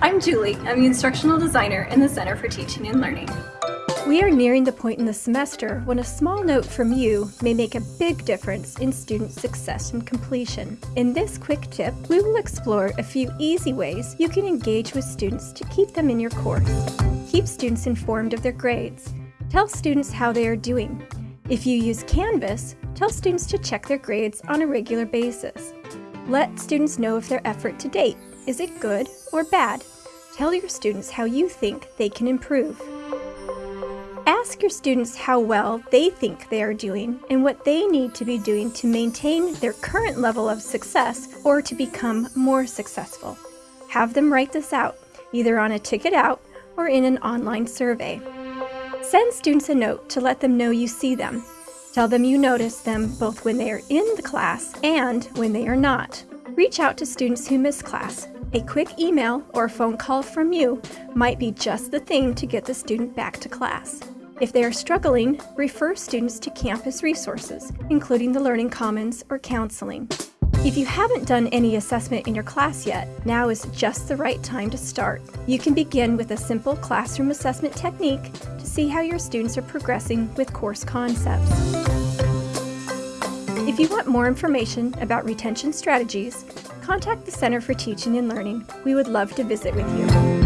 I'm Julie. I'm the instructional designer in the Center for Teaching and Learning. We are nearing the point in the semester when a small note from you may make a big difference in student success and completion. In this quick tip, we will explore a few easy ways you can engage with students to keep them in your course. Keep students informed of their grades. Tell students how they are doing. If you use Canvas, tell students to check their grades on a regular basis. Let students know of their effort to date is it good or bad? Tell your students how you think they can improve. Ask your students how well they think they are doing and what they need to be doing to maintain their current level of success or to become more successful. Have them write this out, either on a ticket out or in an online survey. Send students a note to let them know you see them. Tell them you notice them both when they are in the class and when they are not. Reach out to students who miss class. A quick email or phone call from you might be just the thing to get the student back to class. If they are struggling, refer students to campus resources, including the Learning Commons or counseling. If you haven't done any assessment in your class yet, now is just the right time to start. You can begin with a simple classroom assessment technique to see how your students are progressing with course concepts. If you want more information about retention strategies, contact the Center for Teaching and Learning. We would love to visit with you.